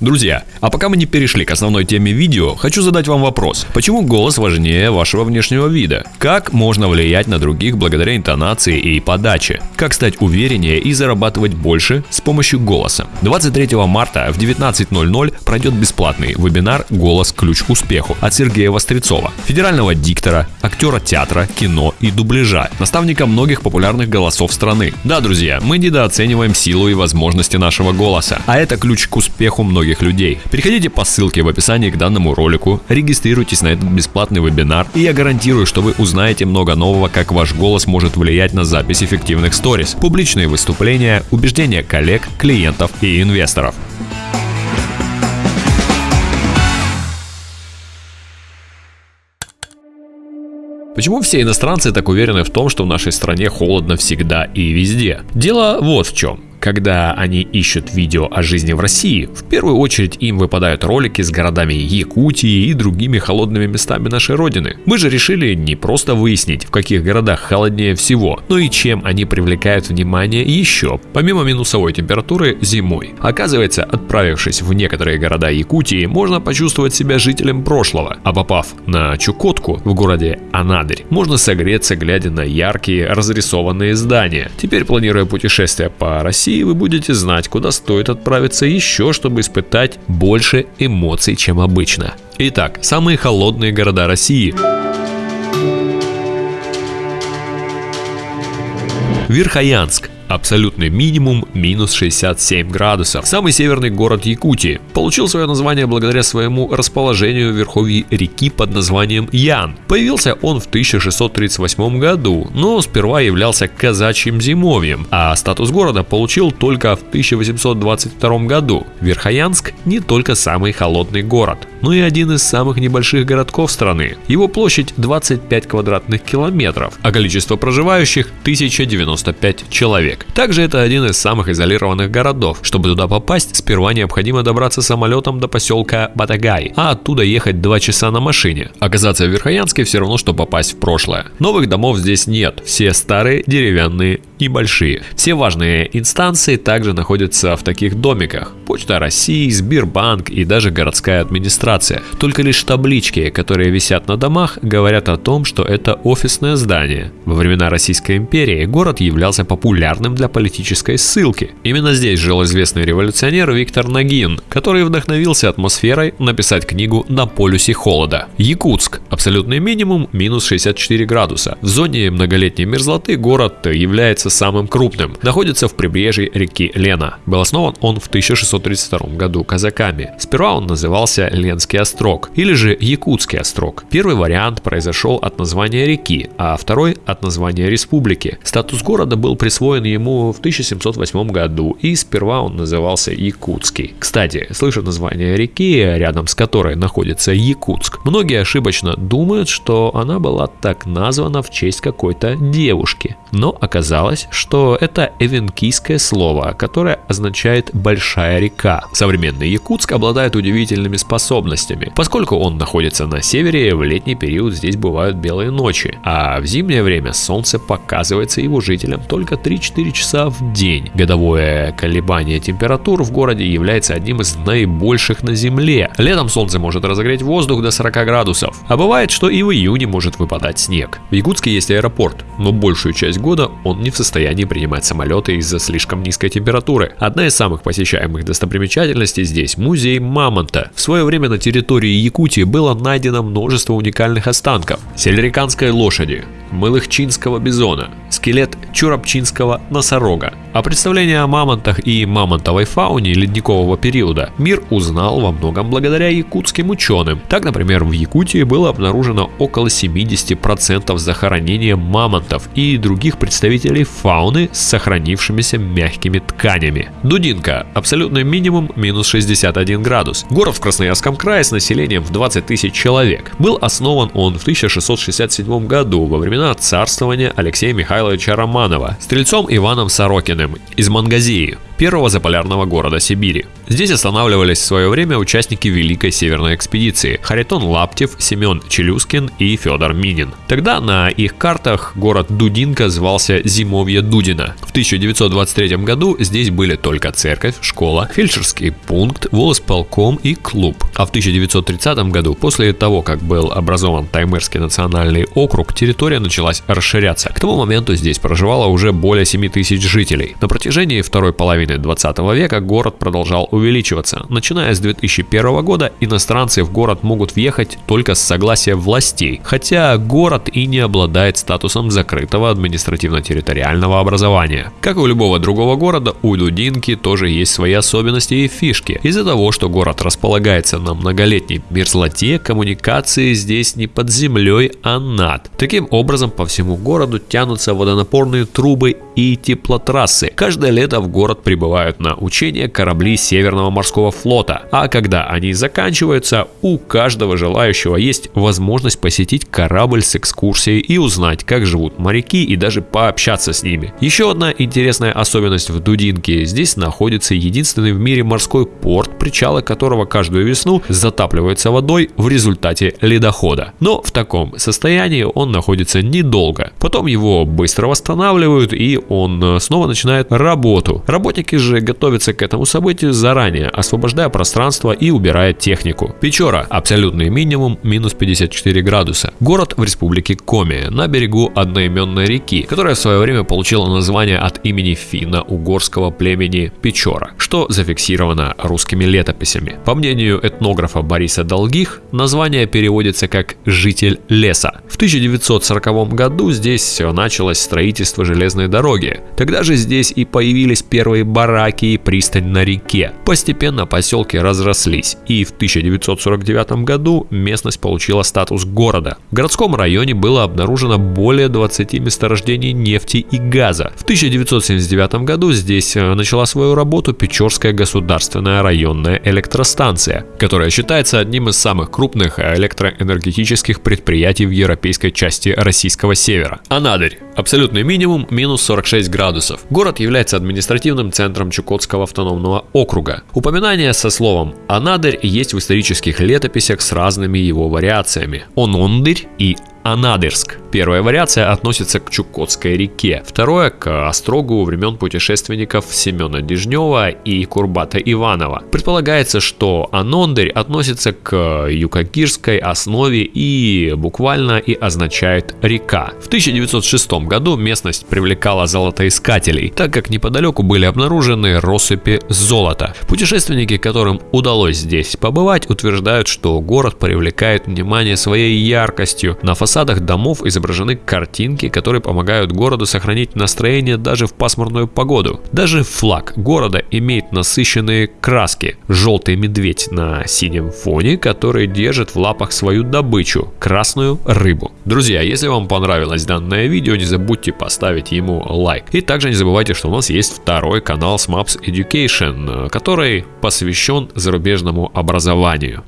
Друзья, а пока мы не перешли к основной теме видео, хочу задать вам вопрос. Почему голос важнее вашего внешнего вида? Как можно влиять на других благодаря интонации и подаче? Как стать увереннее и зарабатывать больше с помощью голоса? 23 марта в 19.00 пройдет бесплатный вебинар «Голос. Ключ к успеху» от Сергея Вострецова, федерального диктора, актера театра, кино и дубляжа, наставника многих популярных голосов страны. Да, друзья, мы недооцениваем силу и возможности нашего голоса, а это ключ к успеху многих многих людей. Переходите по ссылке в описании к данному ролику, регистрируйтесь на этот бесплатный вебинар, и я гарантирую, что вы узнаете много нового, как ваш голос может влиять на запись эффективных сторис, публичные выступления, убеждения коллег, клиентов и инвесторов. Почему все иностранцы так уверены в том, что в нашей стране холодно всегда и везде? Дело вот в чем. Когда они ищут видео о жизни в России, в первую очередь им выпадают ролики с городами Якутии и другими холодными местами нашей родины. Мы же решили не просто выяснить, в каких городах холоднее всего, но и чем они привлекают внимание еще, помимо минусовой температуры зимой. Оказывается, отправившись в некоторые города Якутии, можно почувствовать себя жителем прошлого, а попав на Чукотку в городе Анадырь, можно согреться, глядя на яркие разрисованные здания. Теперь, планируя путешествие по России, России вы будете знать, куда стоит отправиться еще, чтобы испытать больше эмоций, чем обычно. Итак, самые холодные города России. Верхоянск Абсолютный минимум минус 67 градусов. Самый северный город Якутии. Получил свое название благодаря своему расположению в верховье реки под названием Ян. Появился он в 1638 году, но сперва являлся казачьим зимовьем, а статус города получил только в 1822 году. Верхоянск не только самый холодный город, но и один из самых небольших городков страны. Его площадь 25 квадратных километров, а количество проживающих 1095 человек человек. Также это один из самых изолированных городов. Чтобы туда попасть, сперва необходимо добраться самолетом до поселка Батагай, а оттуда ехать 2 часа на машине. Оказаться в Верхоянске все равно, что попасть в прошлое. Новых домов здесь нет, все старые, деревянные небольшие. Все важные инстанции также находятся в таких домиках. Почта России, Сбербанк и даже городская администрация. Только лишь таблички, которые висят на домах, говорят о том, что это офисное здание. Во времена Российской империи город являлся популярным для политической ссылки. Именно здесь жил известный революционер Виктор Нагин, который вдохновился атмосферой написать книгу «На полюсе холода». Якутск. Абсолютный минимум минус 64 градуса. В зоне многолетней мерзлоты город является самым крупным. Находится в прибрежье реки Лена. Был основан он в 1632 году казаками. Сперва он назывался Ленский острог или же Якутский острог. Первый вариант произошел от названия реки, а второй от названия республики. Статус города был присвоен ему в 1708 году и сперва он назывался Якутский. Кстати, слыша название реки, рядом с которой находится Якутск, многие ошибочно думают, что она была так названа в честь какой-то девушки. Но оказалось, что это эвенкийское слово, которое означает «большая река». Современный Якутск обладает удивительными способностями. Поскольку он находится на севере, в летний период здесь бывают белые ночи, а в зимнее время солнце показывается его жителям только 3-4 часа в день. Годовое колебание температур в городе является одним из наибольших на Земле. Летом солнце может разогреть воздух до 40 градусов, а бывает, что и в июне может выпадать снег. В Якутске есть аэропорт, но большую часть года он не в состоянии принимать самолеты из-за слишком низкой температуры. Одна из самых посещаемых достопримечательностей здесь – музей Мамонта. В свое время на территории Якутии было найдено множество уникальных останков. Сельриканской лошади, мылыхчинского бизона, скелет чурапчинского носорога. О представлении о мамонтах и мамонтовой фауне ледникового периода мир узнал во многом благодаря якутским ученым. Так, например, в Якутии было обнаружено около 70% захоронения мамонтов и других представителей фауны с сохранившимися мягкими тканями. Дудинка. Абсолютный минимум минус 61 градус. Город в Красноярском крае с населением в 20 тысяч человек. Был основан он в 1667 году во времена царствования Алексея Михайловича Романова, стрельцом Иваном Сорокиным из Мангазии, первого заполярного города Сибири. Здесь останавливались в свое время участники Великой Северной экспедиции Харитон Лаптев, Семен Челюскин и Федор Минин. Тогда на их картах город Дудинка звался Зимовье Дудина. В 1923 году здесь были только церковь, школа, фельдшерский пункт, волосполком и клуб. А в 1930 году, после того, как был образован Таймырский национальный округ, территория началась расширяться. К тому моменту здесь проживало уже более 7 тысяч жителей. На протяжении второй половины 20 века город продолжал увеличиваться. Начиная с 2001 года иностранцы в город могут въехать только с согласия властей, хотя город и не обладает статусом закрытого административно-территориального образования. Как и у любого другого города, у Дудинки тоже есть свои особенности и фишки. Из-за того, что город располагается на многолетней мерзлоте, коммуникации здесь не под землей, а над. Таким образом, по всему городу тянутся водонапорные трубы и теплотрассы. Каждое лето в город прибывают на учения корабли Северного морского флота, а когда они заканчиваются, у каждого желающего есть возможность посетить корабль с экскурсией и узнать, как живут моряки и даже пообщаться с ними. Еще одна интересная особенность в Дудинке. Здесь находится единственный в мире морской порт, причалы которого каждую весну затапливается водой в результате ледохода. Но в таком состоянии он находится недолго. Потом его быстро восстанавливают и он снова начинает работу. Работники же готовятся к этому событию заранее, освобождая пространство и убирая технику. Печора – абсолютный минимум минус 54 градуса. Город в республике Коми, на берегу одноименной реки, которая в свое время получила название от имени финно-угорского племени Печора, что зафиксировано русскими летописями. По мнению этнографа Бориса Долгих, название переводится как «житель леса». В 1940 году здесь началось строительство железной дороги. Тогда же здесь и появились первые бараки и пристань на реке. Постепенно поселки разрослись, и в 1949 году местность получила статус города. В городском районе было обнаружено более 20 месторождений нефти и газа. В 1979 году здесь э, начала свою работу Печорская государственная районная электростанция, которая считается одним из самых крупных электроэнергетических предприятий в европейской части российского севера. Анадырь. Абсолютный минимум минус 46 градусов. Город является административным центром Чукотского автономного округа. Упоминание со словом «Анадырь» есть в исторических летописях с разными его вариациями. Онондырь и Анадырск. Первая вариация относится к Чукотской реке, второе к острогу времен путешественников Семена Дежнева и Курбата Иванова. Предполагается, что Анондарь относится к юкагирской основе и буквально и означает река. В 1906 году местность привлекала золотоискателей, так как неподалеку были обнаружены россыпи золота. Путешественники, которым удалось здесь побывать, утверждают, что город привлекает внимание своей яркостью. На фасадах домов изображены картинки, которые помогают городу сохранить настроение даже в пасмурную погоду. Даже флаг города имеет насыщенные краски. Желтый медведь на синем фоне, который держит в лапах свою добычу – красную рыбу. Друзья, если вам понравилось данное видео, не забудьте поставить ему лайк. И также не забывайте, что у нас есть второй канал Smaps Education, который посвящен зарубежному образованию.